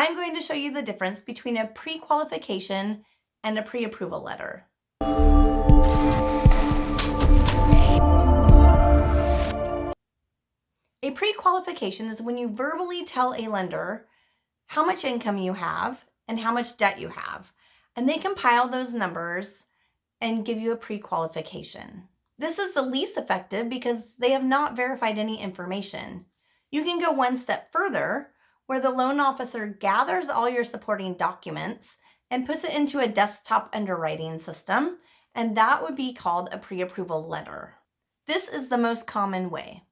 I'm going to show you the difference between a pre-qualification and a pre-approval letter. A pre-qualification is when you verbally tell a lender how much income you have and how much debt you have, and they compile those numbers and give you a pre-qualification. This is the least effective because they have not verified any information. You can go one step further where the loan officer gathers all your supporting documents and puts it into a desktop underwriting system, and that would be called a pre-approval letter. This is the most common way.